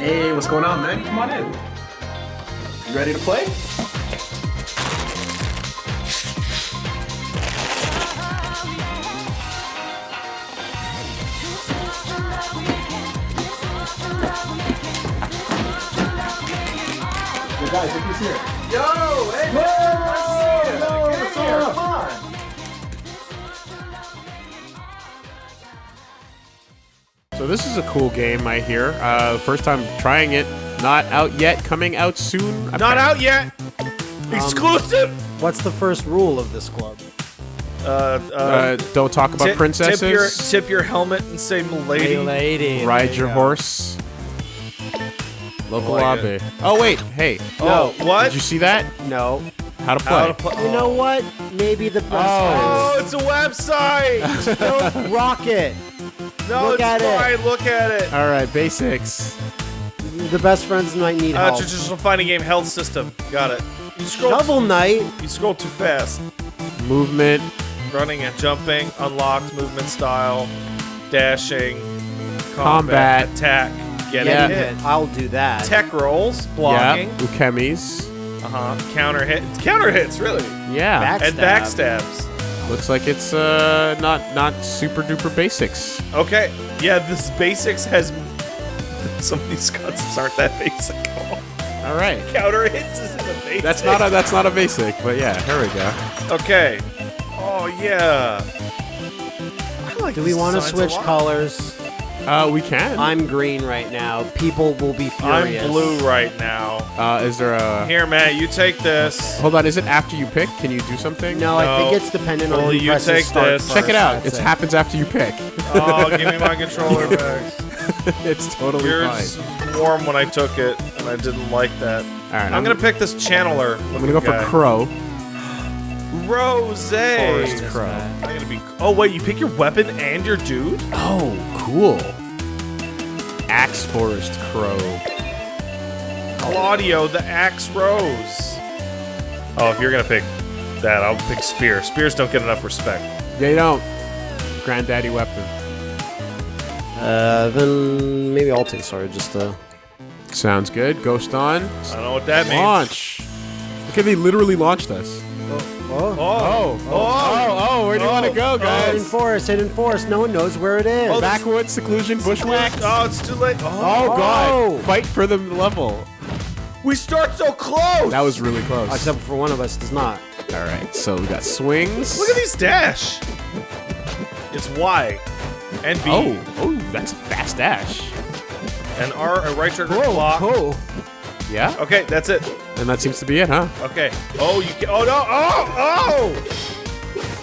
Hey, what's going on, man? Come on in. You ready to play? Yo, guys, look who's here. Yo, hey, man, nice to see you. Yo, Get what's up? So this is a cool game, I hear. Uh, first time trying it. Not out yet. Coming out soon. Not out yet. Exclusive. What's the first rule of this club? Uh, uh, Uh, don't talk about tip, princesses. Tip your, tip your helmet and say "milady." lady. Ride your horse. Local like lobby. Oh wait, hey. Oh, what? Did you see that? No. How to play? How to play? You know what? Maybe the best Oh, it's a website. friends. Don't rock it. No, Look it's at it. Look at it. All right, basics. The best friends might need Uh, help. traditional fighting game health system. Got it. You scroll. Shovel Knight. You scroll too fast. Movement. Running and jumping. Unlocked movement style. Dashing. Combat. Attack. Getting Yeah. hit. I'll do that. Tech rolls. Blocking. Yeah. Ukemis. Uh huh. Counter hit. Counter hits. Really. Yeah. Back- And Backstab. backstabs. Looks like it's uh not not super duper basics. Okay. Yeah, this basics has. Some of these concepts aren't that basic at all. All right. Counter hits isn't a basic. That's not a that's not a basic, but yeah, here we go. Okay. Oh yeah. I like Do we want to switch colors? Uh, we can. I'm green right now. People will be furious. I'm blue right now. Uh, is there a? Here, Matt, you take this. Hold on. Is it after you pick? Can you do something? No, I think it's dependent on Well, who you presses take start this. Check it first, out. that's It happens after you pick. Oh, give me my controller back. it's totally Yours fine. was warm when I took it, and I didn't like that. All right. I'm, gonna pick this channeler. I'm gonna go for Crow. Rose. Forest Crow. I'm gonna be. Oh wait, you pick your weapon and your dude. Oh, cool. Axe Forest Crow. Claudio, the Axe Rose. Oh, if you're gonna pick that, I'll pick Spear. Spears don't get enough respect. They don't. Granddaddy weapon. Uh, then maybe I'll take Sword just uh. Sounds good. Ghost on. I don't know what that means. Launch. Look at they literally launched us. Oh. Oh, Oh, oh, oh, where do you want to go, guys? Hidden forest, hidden forest. No one knows where it is. Oh, Backwoods, seclusion, bushwhack. Oh, it's too late. Oh, Oh, God. Oh. Fight for the level. we start so close. That was really close. Except for one of us does not. All right, so we got swings. Look at these dash. It's Y and B Oh, oh, that's a fast dash. and R. A right trigger block. Oh. Yeah, Okay, that's it. and that seems to be it, huh? Okay. Oh, you can. Oh no. Oh, oh.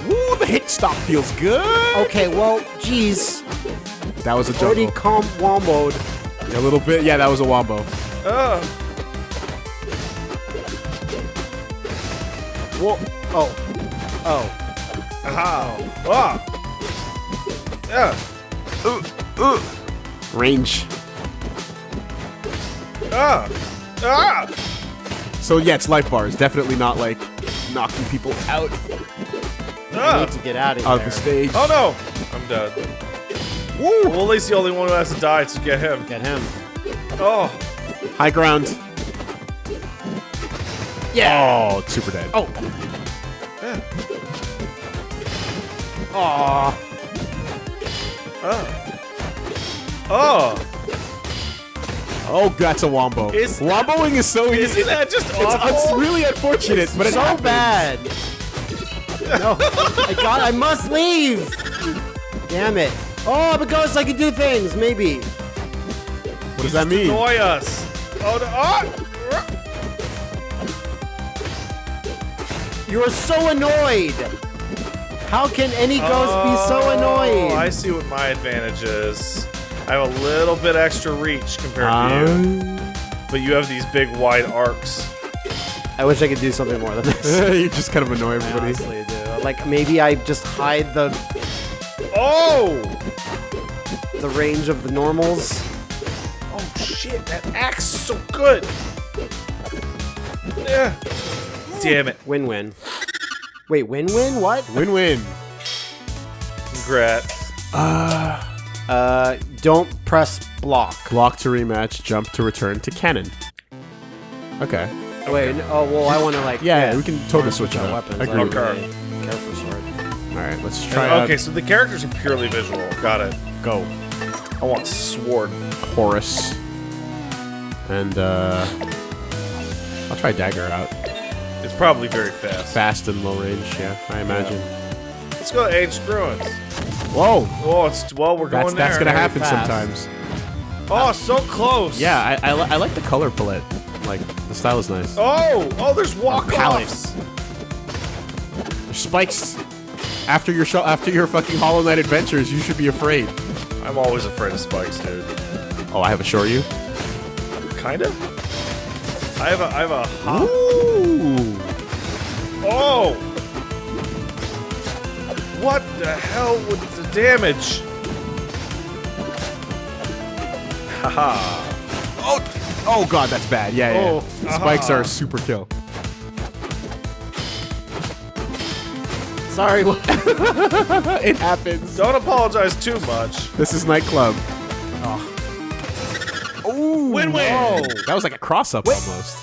Ooh, the hit stop feels good. Okay, well, geez. That was a Already jungle. comp womboed. A little bit. Yeah, that was a wombo. Uh. Whoa. Oh. Oh. Aha. Ah. Yeah. Range. Ah. Ah. So yeah, it's life bars. Definitely not like knocking people out I need to get out of of here. the stage. Oh no. I'm dead. Woo. Well, at least the only one who has to die to get him. Get him. Oh. High ground. Yeah. Oh, super dead. Oh. Aw. Oh. Oh, that's a wombo. Is- Womboing is so easy. Isn't that just awful? it's really unfortunate, but it so happens. bad. no, I got. I must leave. Damn it. Oh, because I can do things. Maybe. What does that mean? Annoy us. Oh no. Oh. You're so annoyed. How can any ghost be so annoyed? Oh, I see what my advantage is. I have a little bit extra reach compared to you, Um, but you have these big wide arcs. I wish I could do something more than this. you just kind of annoy I everybody. honestly do. Like maybe I just hide the Oh! the range of the normals. Oh shit, that axe is so good! Yeah. Damn it. Win-win. Wait, win-win? What? Win-win. Congrats. Uh, Uh, don't press block. Block to rematch, jump to return to cannon. Okay. Wait. n- Oh well, I want to like. Yeah, we can totally switch it our up. weapons. Agree. like, Okay. a Careful sword. All right, let's try out okay, so the characters are purely visual. Got it. go. I want sword. Chorus. And uh I'll try dagger out. It's probably very fast. Fast and low range, yeah, I imagine. Let's go to Ancient Ruins. Whoa! Oh, it's well, we're That's going there. that's gonna happen fast. sometimes. Oh, so close. Yeah, I, I, li- I like the color palette. Like the style is nice. Oh, oh, there's walk-offs. There's spikes. After your show, after your fucking Hollow Knight adventures, you should be afraid. I'm always afraid of spikes, dude. Oh, I have a you. Kind of. I have a, I have a hop. Ooh. Oh! What the hell with the damage? Haha. Oh, oh god, that's bad. Yeah, yeah. Oh, yeah. Spikes aha. are a super kill. Sorry. It happens. Don't apologize too much. This is nightclub. Ooh. Win-win. whoa. That was like a cross up almost.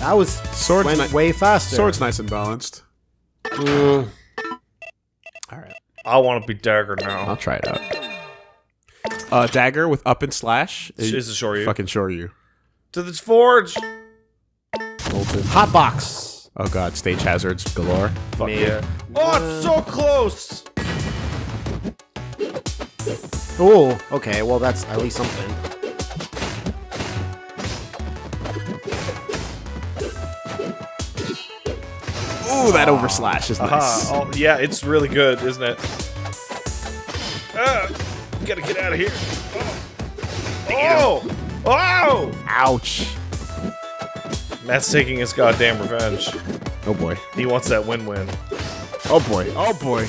that was Sword's went way faster. Sword's nice and balanced. Mm, All right, I want to be dagger now. I'll try it out. Uh, dagger with up and slash Is it Shoryu? Fucking sure you. To the forge. Bolted. hot box. Oh god, stage hazards galore. Fuck Me. yeah. Oh, it's so close. Oh, okay. Well, that's at least something. Ooh, that over slash is nice. Aha. Oh, yeah, it's really good, isn't it? Ah, gotta get out of here. Oh. Oh. Oh. Ouch. Matt's taking his goddamn revenge. Oh boy. He wants that win-win. Oh boy. Oh boy.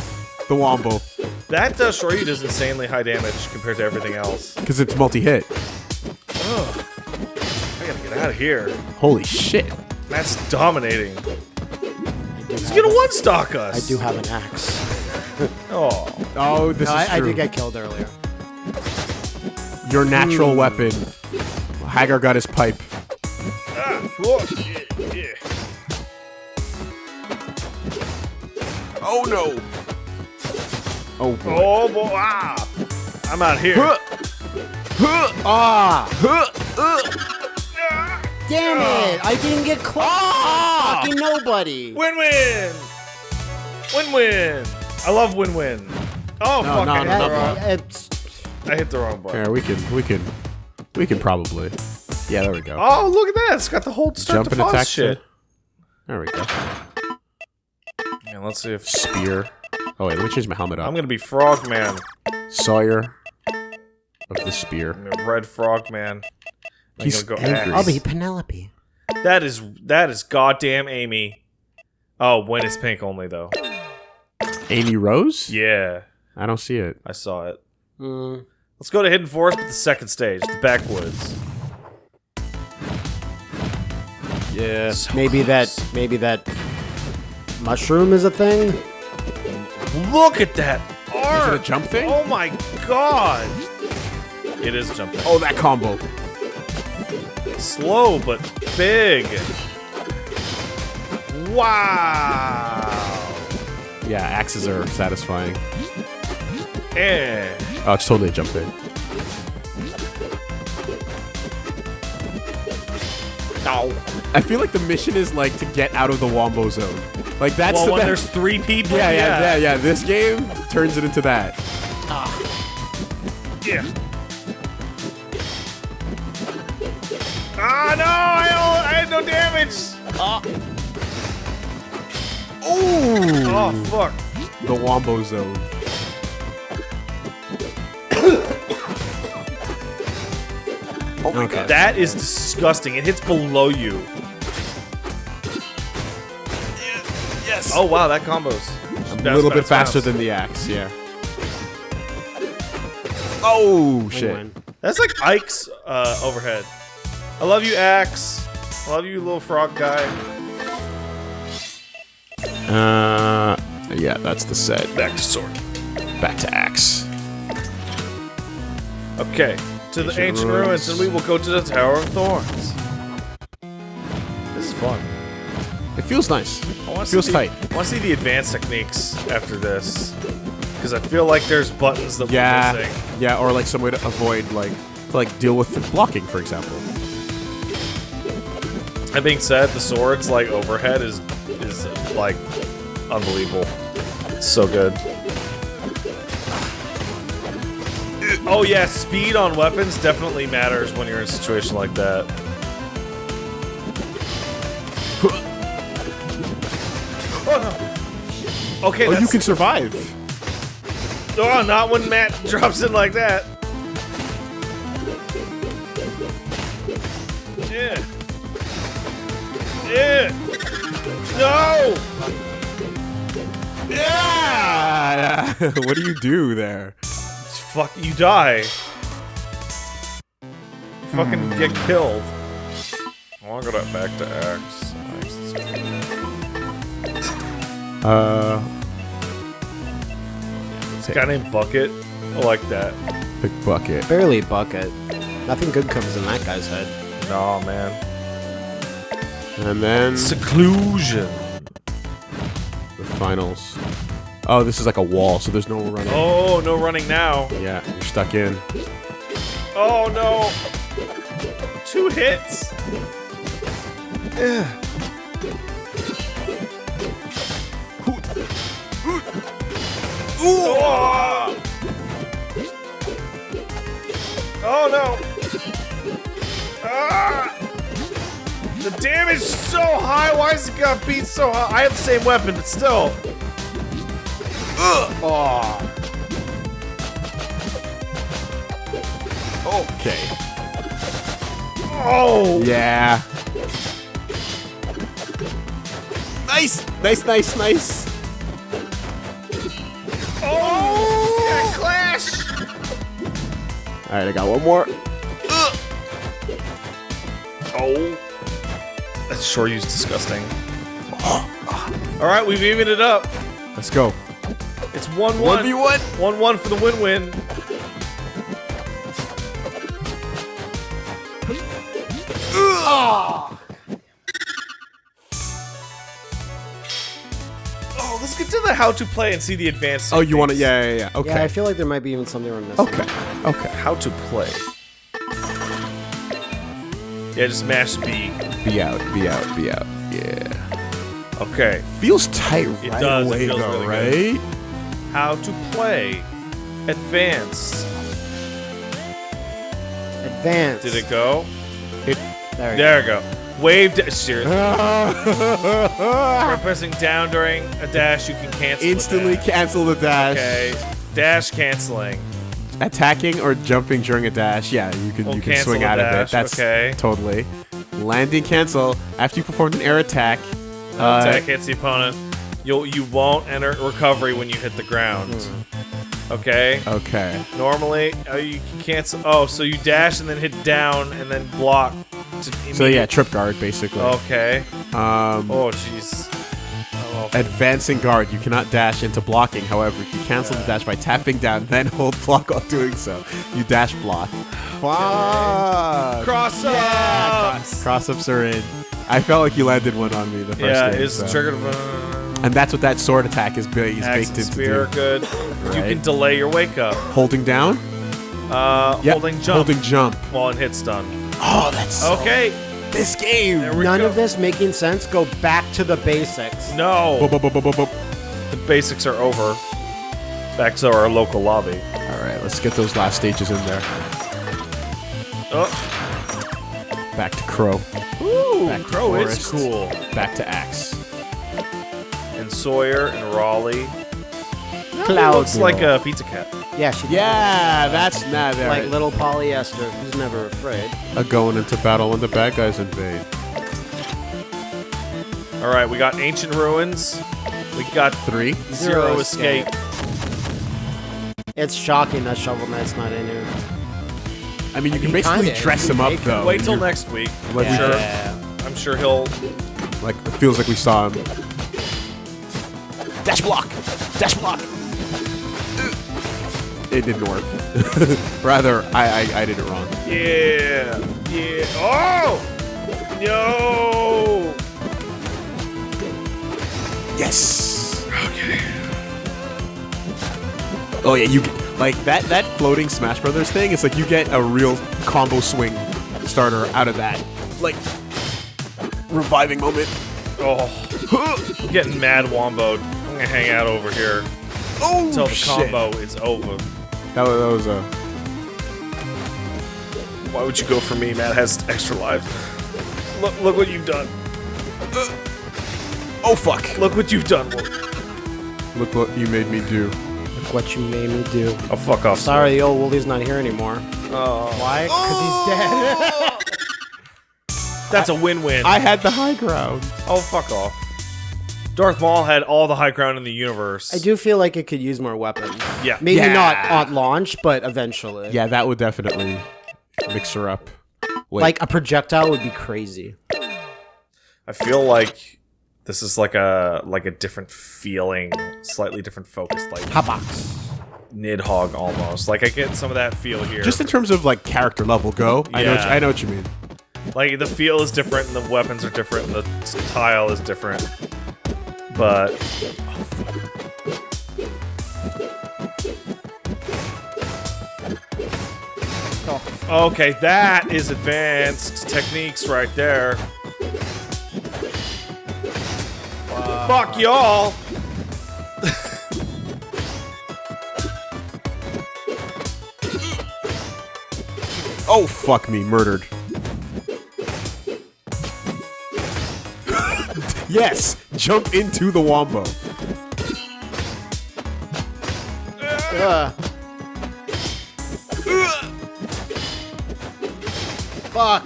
The wombo. That uh, Shoryu does insanely high damage compared to everything else. Because it's multi-hit. Ugh. I gotta get out of here. Holy shit. Matt's dominating. Do He's gonna one-stock us. I do have an axe. Oh. Oh, this No, is I, I did get killed earlier. Your natural weapon. Hagar got his pipe. Ah. Whoa. Yeah, yeah. Oh no. Oh boy. Oh boy. Ah. I'm out here. Ah! Ah. Damn it! I didn't get close. Ah! Fucking nobody. Win-win. Win-win. I love win-win. Oh No, fuck! no, I, hit no, no. it's- I hit the wrong button. Here, we can, we can, we can probably. Yeah, there we go. Oh, look at that! It's got the whole start Jump to and attack. shit. There we go. Yeah, let's see if Spear. Oh wait, let me change my helmet up. I'm gonna be Frogman. Sawyer of the spear. I'm a red Frogman. I'm He's gonna go angry. axe. I'll be Penelope. That is that is goddamn Amy. Oh, when it's pink only though. Amy Rose? Yeah, I don't see it. I saw it. Mm, Let's go to Hidden Forest, but the second stage, the backwoods. yeah. So maybe close. that. Maybe that. Mushroom is a thing. Look at that Is it a jump thing? Oh my god. It is jumping. Oh, that combo. Slow but big. Wow. Yeah, axes are satisfying. Eh. Oh, it's totally a jump thing. Ow. I feel like the mission is like to get out of the Wombo zone. Like that's Well, the when there's three people, yeah, yeah, yeah, yeah. This game turns it into that. Yeah. Ah, no! I, don't- I had no damage! Ooh, Oh, fuck. the Wombo zone. Oh my god. That is disgusting. It hits below you. Yes. Oh, wow, that combo's a little bit faster than the axe. Yeah. Oh shit. That's like Ike's uh, overhead. I love you, Axe. I love you, little frog guy. Uh, yeah, that's the set. Back to sword. Back to axe. Okay, to the Ancient ruins. ruins, and we will go to the Tower of Thorns. This is fun. It feels nice. I want to Feels see tight. The, I want to see the advanced techniques after this, because I feel like there's buttons that we're Yeah, missing. yeah, or like some way to avoid like to like deal with the blocking, for example. That being said, the swords like overhead is is like unbelievable. It's so good. Oh yeah, speed on weapons definitely matters when you're in a situation like that. Oh no. Okay, Oh, you can survive. Oh, not when Matt drops in like that. Yeah. Yeah. No. Yeah. what do you do there? Fuck, you die. You fucking get killed. I want to go back to Axe. Uh, This guy named Bucket. I like that. big bucket. Barely bucket. Nothing good comes in that guy's head. Nah, man. And then Seclusion. the finals. Oh, this is like a wall, so there's no running. Oh, no running now. Yeah, you're stuck in. Oh no! Two hits. Ooh. Oh no! Ah! The damage is so high. Why is it got beat so high? I have the same weapon, but still. Ugh. Oh. Okay. Oh. Yeah. Nice, nice, nice, nice. Oh! Clash! All right, I got one more. Oh. That Shoryu's disgusting. Alright, we've evened it up. Let's go. It's 1 1. One v one. 1 1 for the win win. Ah. Oh, let's get to the how to play and see the advanced. Oh, you want to? Yeah, yeah, yeah. Okay. Yeah, I feel like there might be even something we're missing. okay. Okay. How to play. Yeah, just mash B. Be out. Be out. Be out. Yeah. Okay. Feels tight It right does, it away feels though, really right? How to play. Advanced. Advance. Did it go? There, we There we go. Wave. Da- seriously. Instantly By pressing down during a dash, you can cancel. the cancel the dash. Okay. Dash canceling. Attacking or jumping during a dash, yeah, you can We'll you can swing out of it. That's okay. totally. Landing cancel after you performed an air attack. uh, Attack hits the opponent. You'll you won't enter recovery when you hit the ground. Okay. Okay. Normally, uh, you can cancel. Oh, so you dash and then hit down and then block. To So yeah, trip guard basically. Okay. Um, Oh, jeez. Oh, advancing guard. You cannot dash into blocking. However, you cancel the dash by tapping down, then hold block while doing so. You dash block. Fuck. cross Yeah, up. cross, cross ups are in. I felt like you landed one on me the first Yeah, game. it's so. triggered. And that's what that sword attack is, ba- is Axe baked and into. spear, do. good. You can delay your wake up. Holding down. Uh, Yep. holding jump Holding jump. while it hits stun. Oh, that's so Okay. this game. None go. of this making sense. Go back to the basics. No. The basics are over. Back to our local lobby. All right, let's get those last stages in there. Oh, Back to Crow. ooh, Back to Crow is cool. Back to Axe. And Sawyer and Raleigh. Cloud. Looks like a pizza cat. Yeah, she Yeah, that's not there. like little Polly Esther who's never afraid. A going into battle when the bad guys invade. All right, we got ancient ruins. We got Three. zero, Zero escape. escape. It's shocking that Shovel Knight's not in here. I mean, you can He basically kinda- dress him up though. Wait till next week. Like, I'm we sure. I'm sure he'll. Like it feels like we saw him. Dash block. Dash block. it didn't work. Rather, I, I I did it wrong. Yeah. Yeah. Oh! No! Yes. Okay. Oh yeah, you get- like that that floating Smash Brothers thing. It's like you get a real combo swing starter out of that. Like reviving moment. Oh. I'm getting mad womboed. I'm gonna hang out over here Oh until the shit. combo is over. That was, that was a. Why would you go for me? Matt has extra lives. Look, look what you've done. Oh fuck! Look what you've done. Look what you made me do. Look what you made me do. Oh, fuck off. Sorry, the old Woolie's not here anymore. Oh. Why? Because he's dead. That's a win-win. I had the high ground. oh, fuck off. Darth Maul had all the high ground in the universe. I do feel like it could use more weapons. Yeah. Maybe Yeah. not at launch, but eventually. Yeah, that would definitely mix her up. Wait. Like a projectile would be crazy. I feel like this is like a like a different feeling, slightly different focus, like Hotbox. Nidhogg almost. Like I get some of that feel here. just in terms of like character level go, I know what you- Yeah. I know what you mean. like the feel is different, and the weapons are different, and the style is different. But okay, that is advanced techniques right there. Fuck y'all. Oh fuck me, murdered. Yes, jump into the wombo. Ugh. Fuck.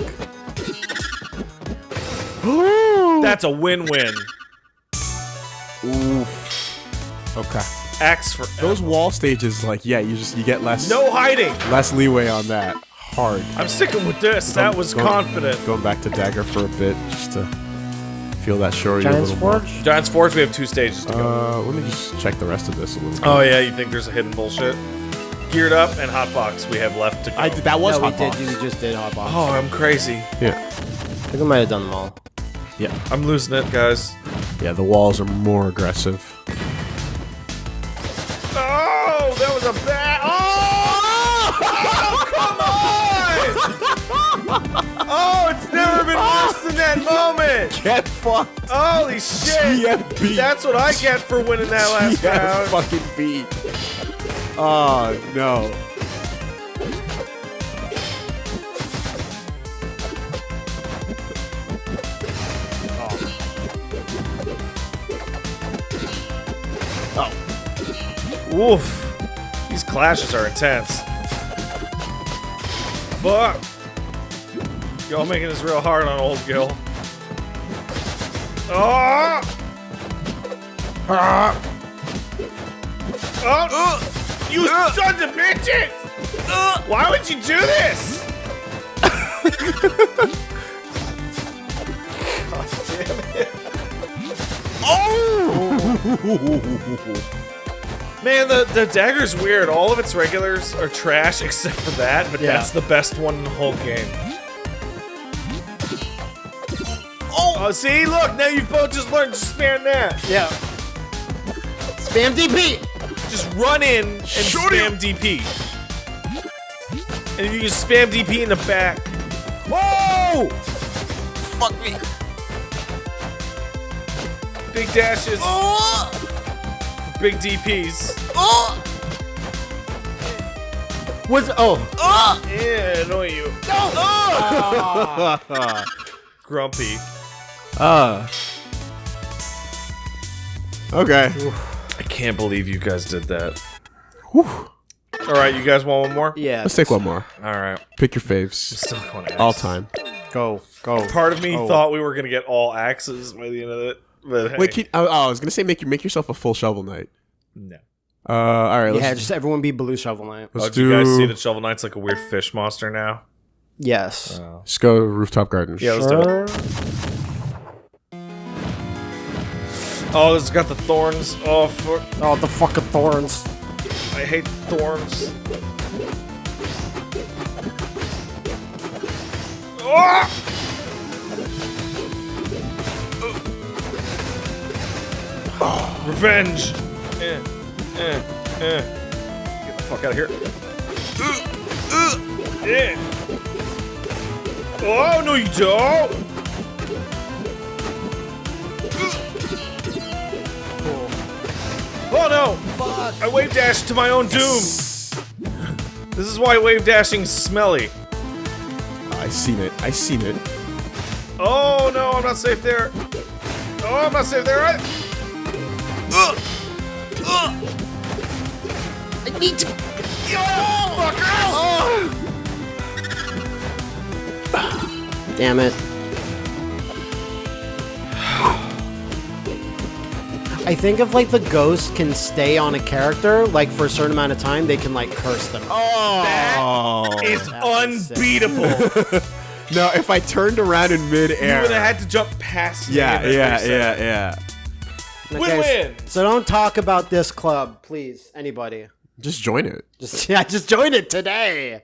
That's a win-win. Oof. Okay. X for Those wall stages, like, yeah, you just you get less no hiding. less leeway on that. Hard. I'm sticking with this. That was Going- confident. Going back to dagger for a bit, just to feel that shorey a Giant's little more. Forge? Giants Forge, we have two stages to go. Uh, let me just check the rest of this a little. bit. Oh yeah, you think there's a hidden bullshit? Geared up and hotbox we have left to go. I did, that was no, we hot did. box. Just did hotbox. Oh, I'm crazy. Yeah, I think I might have done them all. yeah, I'm losing it, guys. yeah. The walls are more aggressive. Oh, that was a bad. Oh! oh come on! oh, it's never been oh! worse than that moment. Get fucked. Holy shit! TFB. That's what I get for winning that last Yeah, round. fucking beat. Oh no. Oh. Woof. These clashes are intense. Fuck. Y'all making this real hard on old Gil. Ah! Ah! Oh! You sons of bitches! Why would you do this? God damn it. Man, the, the dagger's weird. All of its regulars are trash except for that, but Yeah. that's the best one in the whole game. Oh, see, look, now you've both just learned to spam that. Yeah. Spam DP. Just run in and spam DP. And if you can spam DP in the back. Whoa! Fuck me. Big dashes. Oh! Big DPs. Oh! Was oh. oh Yeah, annoy you. Oh. Grumpy. Uh. Okay. I can't believe you guys did that. All right, you guys want one more? yeah. Let's take one more. All right, Pick your faves. still going All time. Go go. Part of me Oh. thought we were gonna get all axes by the end of it, but hey, Wait, can, oh, oh, I was gonna say make you make yourself a full shovel knight. no. Uh, all right. Let's, Yeah, just everyone be blue shovel knight. let's Oh, do do. you guys see that Shovel Knight's like a weird fish monster now? Yes. Let's go rooftop garden. Yeah, let's do it. Oh, it's got the thorns. Oh, for, Oh, the fucking thorns. I hate thorns. Oh! Revenge! Eh, eh, eh. Get the fuck out of here. Yeah. Oh, no, you don't! Oh no! I wave dashed to my own doom! This is why wave dashing's smelly. I seen it. I seen it. Oh no, I'm not safe there. Oh, I'm not safe there. I... Ugh. Ugh. I need to. Oh, fucker! Damn it. I think if like the ghost can stay on a character like for a certain amount of time, they can like curse them. Oh. It's That unbeatable. No, if I turned around in you midair. would have had to jump past me. yeah, yeah, yeah, yeah. Win-win. So don't talk about this club, please. Anybody. Just join it. Just yeah, just join it today.